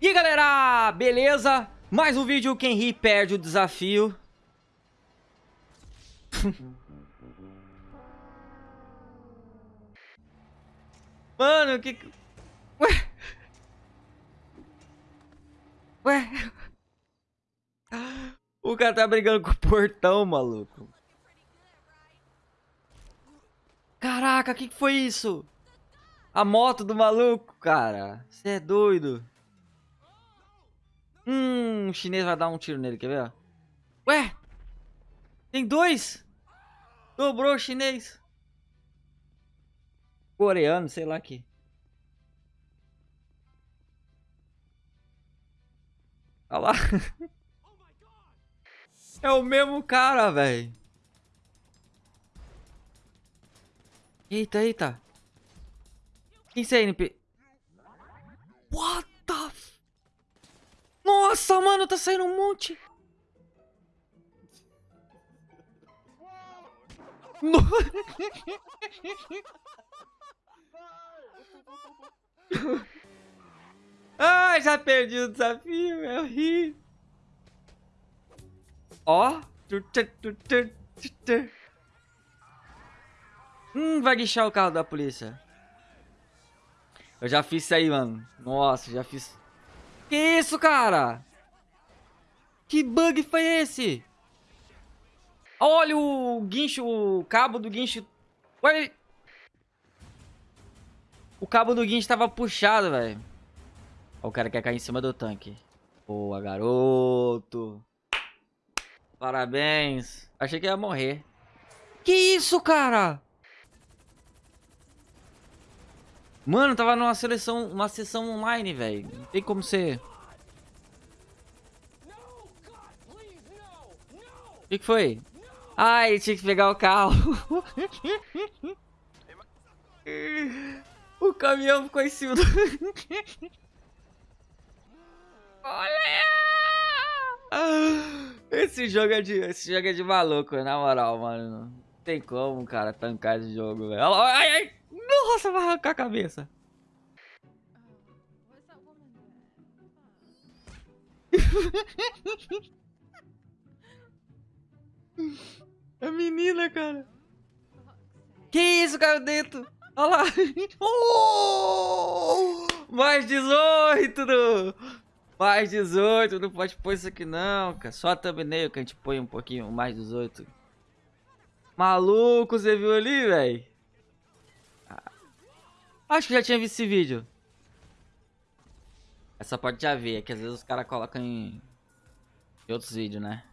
E galera, beleza? Mais um vídeo, quem ri perde o desafio Mano, que... Ué? Ué? O cara tá brigando com o portão, maluco Caraca, o que, que foi isso? A moto do maluco, cara. Você é doido. Hum, o chinês vai dar um tiro nele, quer ver? Ué? Tem dois? Dobrou o chinês. Coreano, sei lá que. Olha lá. É o mesmo cara, velho. Eita, eita. Quem é NP? What. Nossa, mano, tá saindo um monte. No... Ai, já perdi o desafio, eu ri. Ó. Hum, vai guichar o carro da polícia. Eu já fiz isso aí, mano. Nossa, já fiz. Que isso, cara? Que bug foi esse? Olha o guincho, o cabo do guincho. Olha. O cabo do guincho tava puxado, velho. O cara quer cair em cima do tanque. Boa, garoto. Parabéns. Achei que ia morrer. Que isso, cara? Mano, tava numa seleção, uma sessão online, velho. Não tem como ser. O que, que foi? Ai, tinha que pegar o carro. o caminhão ficou em cima do... Olha! Esse jogo é de, esse jogo é de maluco, na moral, mano. Não tem como, cara, tancar esse jogo, velho. Ai, ai! Nossa, vai arrancar a cabeça. a menina, cara. Que isso, cara, dentro? Olha lá. Oh! Mais 18, do... Mais 18, não pode pôr isso aqui não, cara. Só a thumbnail que a gente põe um pouquinho mais 18. Maluco, você viu ali, velho? Acho que já tinha visto esse vídeo. Essa pode já ver, é que às vezes os caras colocam em... em outros vídeos, né?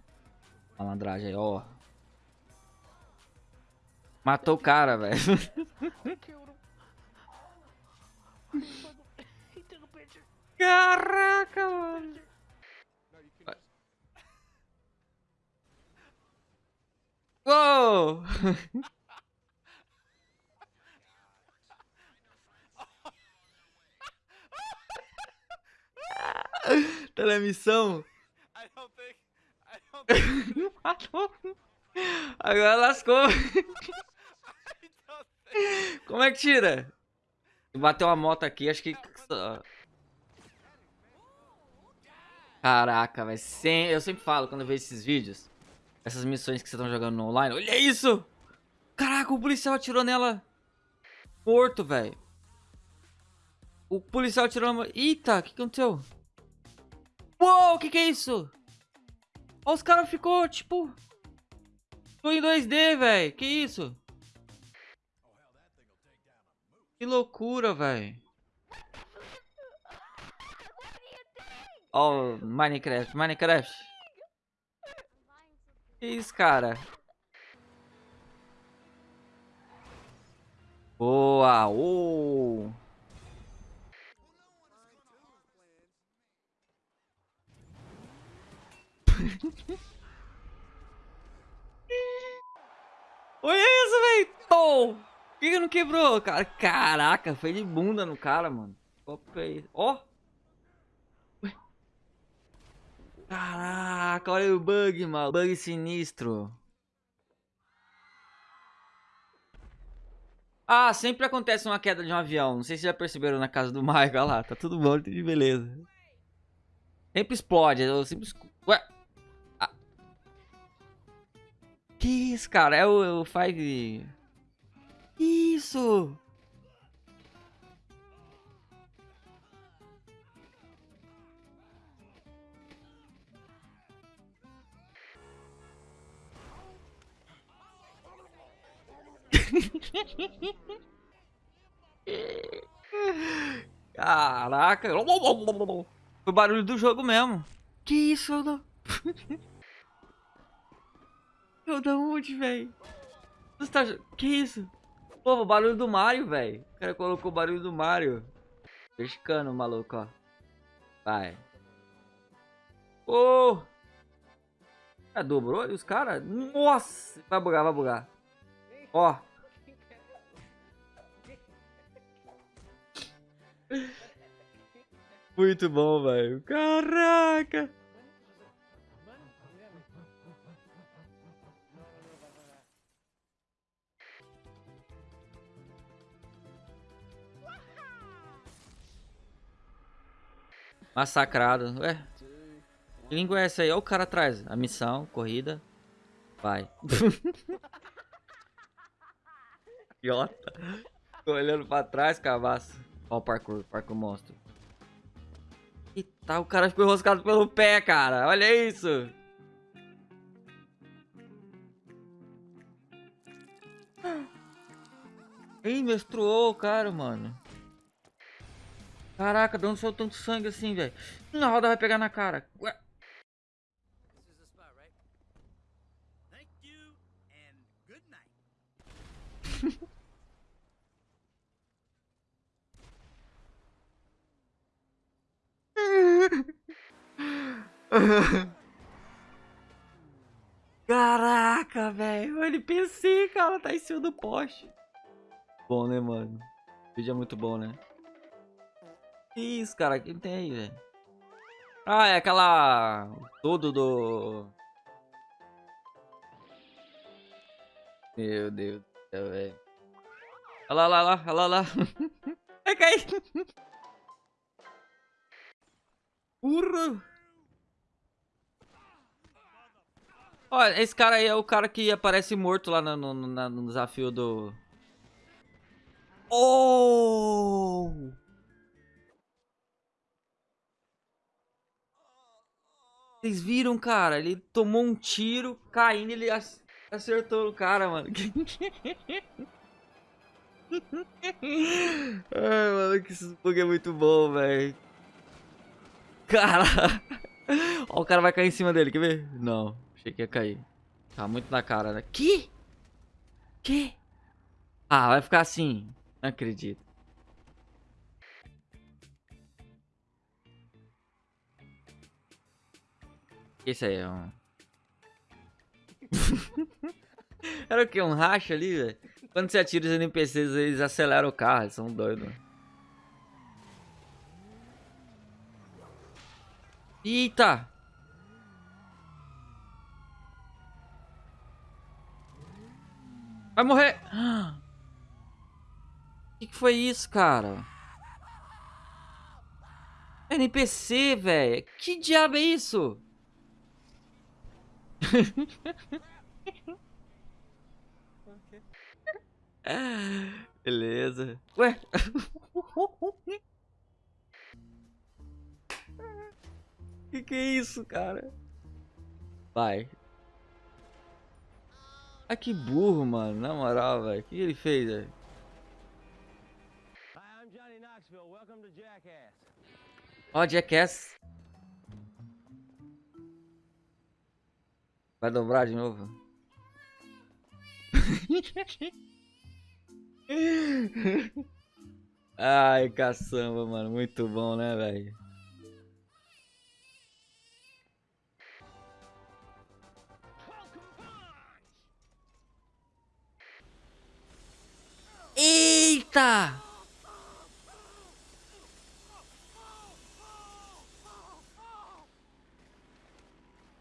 Malandragem aí, ó. Matou o cara, velho. Caraca, mano. Uou! tá na missão? Agora lascou. Como é que tira? Bateu uma moto aqui, acho que... Caraca, velho. Sem... Eu sempre falo quando eu vejo esses vídeos. Essas missões que vocês estão jogando online. Olha isso! Caraca, o policial atirou nela. Morto, velho. O policial atirou... Eita, o que aconteceu? Uou, o que que é isso? Ó, os caras ficou, tipo... Tô em 2D, velho. Que isso? Que loucura, velho. Oh, Minecraft, Minecraft. Que isso, cara? Boa, oh. Olha isso, velho! Por que, que não quebrou, cara? Caraca, foi de bunda no cara, mano. Ó! Caraca, olha o bug, mano. Bug sinistro. Ah, sempre acontece uma queda de um avião. Não sei se já perceberam na casa do Michael. Olha lá, tá tudo bom, tudo de beleza. Sempre explode. Eu sempre... Ué? Que isso, cara? É o, o Five... Isso! Caraca. Foi o barulho do jogo mesmo. Que isso, eu não... eu da onde, velho? Você tá... Que isso? Pô, o barulho do Mario, velho. O cara colocou o barulho do Mario. Pescando, maluco, ó. Vai. Ô! Oh! Ah, dobrou e os caras? Nossa! Vai bugar, vai bugar. Ó. Muito bom, velho. Caraca! Massacrado. Ué. Que língua é essa aí? Olha o cara atrás. A missão, corrida. Vai. Idiota. Tô olhando pra trás, cabaço. Ó o parkour, parkour monstro. E tá, o cara ficou enroscado pelo pé, cara. Olha isso. Ih, menstruou o cara, mano. Caraca, de onde saiu tanto sangue assim, velho? Na roda vai pegar na cara. Ué. Caraca, velho. O NPC, cara, tá em cima do poste. Bom, né, mano? O vídeo é muito bom, né? Que isso, cara? Quem tem aí, velho? Ah, é aquela... Tudo do... Meu Deus do céu, velho. Olha lá, olha lá, olha lá. Vai cair. Urra. Olha, esse cara aí é o cara que aparece morto lá no, no, no, no desafio do... Oh! Vocês viram, cara? Ele tomou um tiro, caindo, ele acertou o cara, mano. Ai, mano, que bug é muito bom, velho. Cara. Ó, o cara vai cair em cima dele, quer ver? Não. Achei que ia cair. Tá muito na cara, né? Que? Que? Ah, vai ficar assim. Não acredito. Esse aí é um... Era o que? Um racha ali, velho? Quando você atira os NPCs, eles aceleram o carro, eles são doidos. Eita! Vai morrer! O que, que foi isso, cara? NPC, velho. Que diabo é isso? Beleza. Ué? que que é isso, cara? Vai. Ah, que burro, mano. Na moral, velho. O que ele fez, velho? Ó, oh, Jackass. Vai dobrar de novo? Ai, caçamba, mano. Muito bom, né, velho? Eita!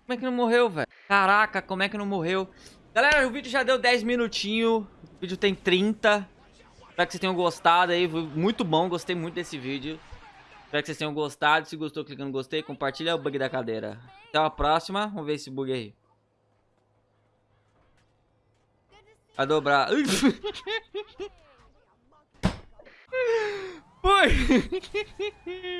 Como é que não morreu, velho? Caraca, como é que não morreu? Galera, o vídeo já deu 10 minutinhos. O vídeo tem 30. Espero que vocês tenham gostado aí. Foi muito bom, gostei muito desse vídeo. Espero que vocês tenham gostado. Se gostou, clica no gostei. Compartilha o bug da cadeira. Até a próxima. Vamos ver esse bug aí. A dobrar. Foi!